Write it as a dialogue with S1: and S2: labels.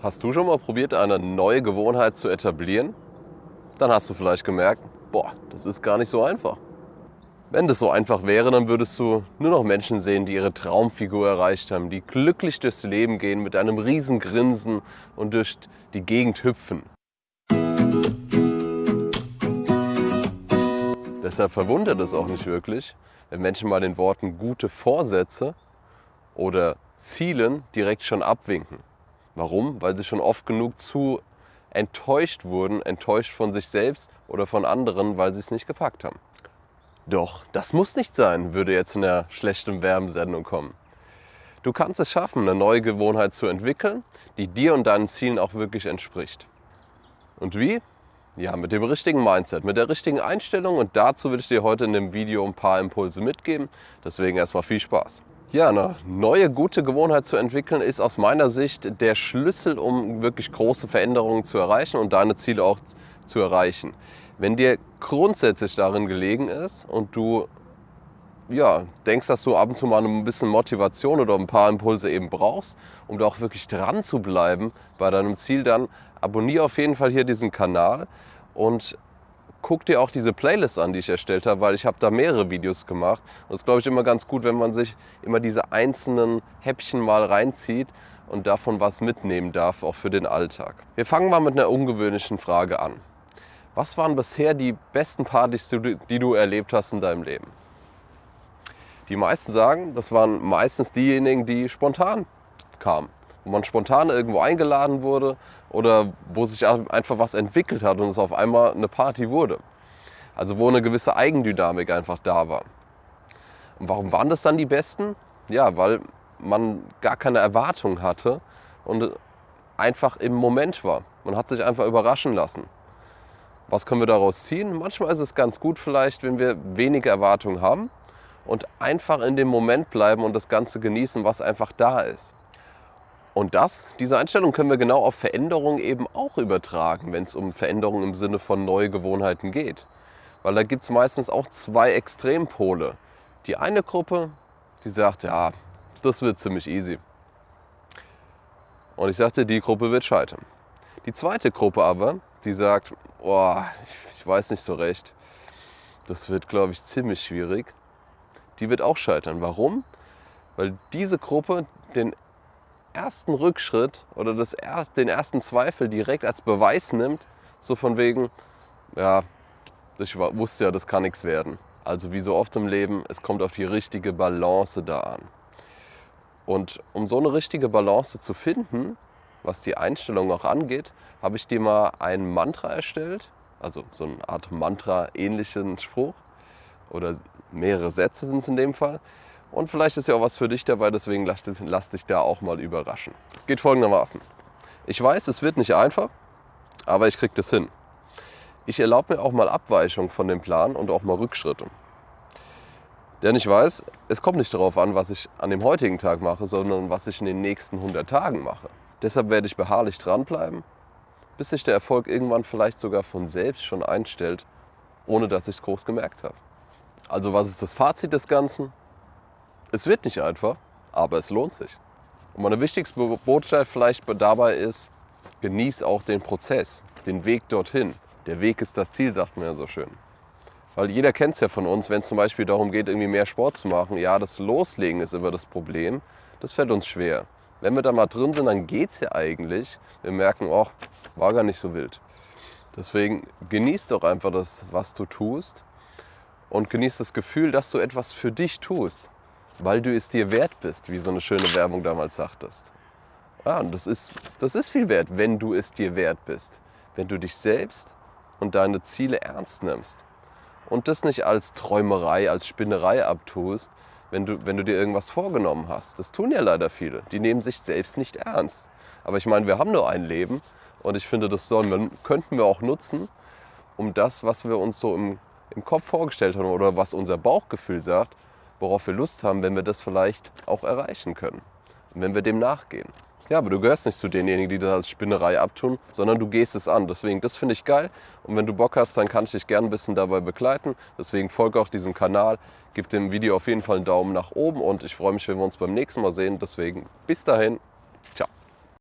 S1: Hast du schon mal probiert, eine neue Gewohnheit zu etablieren? Dann hast du vielleicht gemerkt, boah, das ist gar nicht so einfach. Wenn das so einfach wäre, dann würdest du nur noch Menschen sehen, die ihre Traumfigur erreicht haben, die glücklich durchs Leben gehen, mit einem riesen Grinsen und durch die Gegend hüpfen. Deshalb verwundert es auch nicht wirklich, wenn Menschen mal den Worten gute Vorsätze oder Zielen direkt schon abwinken. Warum? Weil sie schon oft genug zu enttäuscht wurden, enttäuscht von sich selbst oder von anderen, weil sie es nicht gepackt haben. Doch, das muss nicht sein, würde jetzt in der schlechten Werbensendung kommen. Du kannst es schaffen, eine neue Gewohnheit zu entwickeln, die dir und deinen Zielen auch wirklich entspricht. Und wie? Ja, mit dem richtigen Mindset, mit der richtigen Einstellung und dazu will ich dir heute in dem Video ein paar Impulse mitgeben. Deswegen erstmal viel Spaß. Ja, eine neue gute Gewohnheit zu entwickeln ist aus meiner Sicht der Schlüssel, um wirklich große Veränderungen zu erreichen und deine Ziele auch zu erreichen. Wenn dir grundsätzlich darin gelegen ist und du ja, denkst, dass du ab und zu mal ein bisschen Motivation oder ein paar Impulse eben brauchst, um da auch wirklich dran zu bleiben bei deinem Ziel, dann abonniere auf jeden Fall hier diesen Kanal und guck dir auch diese Playlist an, die ich erstellt habe, weil ich habe da mehrere Videos gemacht. Und das ist, glaube ich, immer ganz gut, wenn man sich immer diese einzelnen Häppchen mal reinzieht und davon was mitnehmen darf, auch für den Alltag. Wir fangen mal mit einer ungewöhnlichen Frage an. Was waren bisher die besten Partys, die du erlebt hast in deinem Leben? Die meisten sagen, das waren meistens diejenigen, die spontan kamen wo man spontan irgendwo eingeladen wurde oder wo sich einfach was entwickelt hat und es auf einmal eine Party wurde. Also wo eine gewisse Eigendynamik einfach da war. Und warum waren das dann die besten? Ja, weil man gar keine Erwartung hatte und einfach im Moment war. Man hat sich einfach überraschen lassen. Was können wir daraus ziehen? Manchmal ist es ganz gut vielleicht, wenn wir wenige Erwartungen haben und einfach in dem Moment bleiben und das Ganze genießen, was einfach da ist. Und das, diese Einstellung können wir genau auf Veränderungen eben auch übertragen, wenn es um Veränderungen im Sinne von neue Gewohnheiten geht. Weil da gibt es meistens auch zwei Extrempole. Die eine Gruppe, die sagt, ja, das wird ziemlich easy. Und ich sagte, die Gruppe wird scheitern. Die zweite Gruppe aber, die sagt, oh, ich weiß nicht so recht, das wird, glaube ich, ziemlich schwierig. Die wird auch scheitern. Warum? Weil diese Gruppe den ersten Rückschritt oder das erst, den ersten Zweifel direkt als Beweis nimmt, so von wegen, ja, ich wusste ja, das kann nichts werden. Also wie so oft im Leben, es kommt auf die richtige Balance da an. Und um so eine richtige Balance zu finden, was die Einstellung auch angeht, habe ich dir mal ein Mantra erstellt, also so eine Art Mantra-ähnlichen Spruch oder mehrere Sätze sind es in dem Fall. Und vielleicht ist ja auch was für dich dabei, deswegen lass, lass dich da auch mal überraschen. Es geht folgendermaßen. Ich weiß, es wird nicht einfach, aber ich kriege das hin. Ich erlaube mir auch mal Abweichungen von dem Plan und auch mal Rückschritte. Denn ich weiß, es kommt nicht darauf an, was ich an dem heutigen Tag mache, sondern was ich in den nächsten 100 Tagen mache. Deshalb werde ich beharrlich dranbleiben, bis sich der Erfolg irgendwann vielleicht sogar von selbst schon einstellt, ohne dass ich es groß gemerkt habe. Also was ist das Fazit des Ganzen? Es wird nicht einfach, aber es lohnt sich. Und meine wichtigste Botschaft vielleicht dabei ist, genieß auch den Prozess, den Weg dorthin. Der Weg ist das Ziel, sagt man ja so schön. Weil jeder kennt es ja von uns, wenn es zum Beispiel darum geht, irgendwie mehr Sport zu machen. Ja, das Loslegen ist immer das Problem. Das fällt uns schwer. Wenn wir da mal drin sind, dann geht es ja eigentlich. Wir merken, oh, war gar nicht so wild. Deswegen genieß doch einfach das, was du tust und genieß das Gefühl, dass du etwas für dich tust weil du es dir wert bist, wie so eine schöne Werbung damals sagtest. Ja, und das ist, das ist viel wert, wenn du es dir wert bist. Wenn du dich selbst und deine Ziele ernst nimmst. Und das nicht als Träumerei, als Spinnerei abtust, wenn du, wenn du dir irgendwas vorgenommen hast. Das tun ja leider viele. Die nehmen sich selbst nicht ernst. Aber ich meine, wir haben nur ein Leben und ich finde, das sollen könnten wir auch nutzen, um das, was wir uns so im, im Kopf vorgestellt haben oder was unser Bauchgefühl sagt, worauf wir Lust haben, wenn wir das vielleicht auch erreichen können. Und wenn wir dem nachgehen. Ja, aber du gehörst nicht zu denjenigen, die das als Spinnerei abtun, sondern du gehst es an. Deswegen, das finde ich geil. Und wenn du Bock hast, dann kann ich dich gerne ein bisschen dabei begleiten. Deswegen folge auch diesem Kanal, gib dem Video auf jeden Fall einen Daumen nach oben und ich freue mich, wenn wir uns beim nächsten Mal sehen. Deswegen, bis dahin.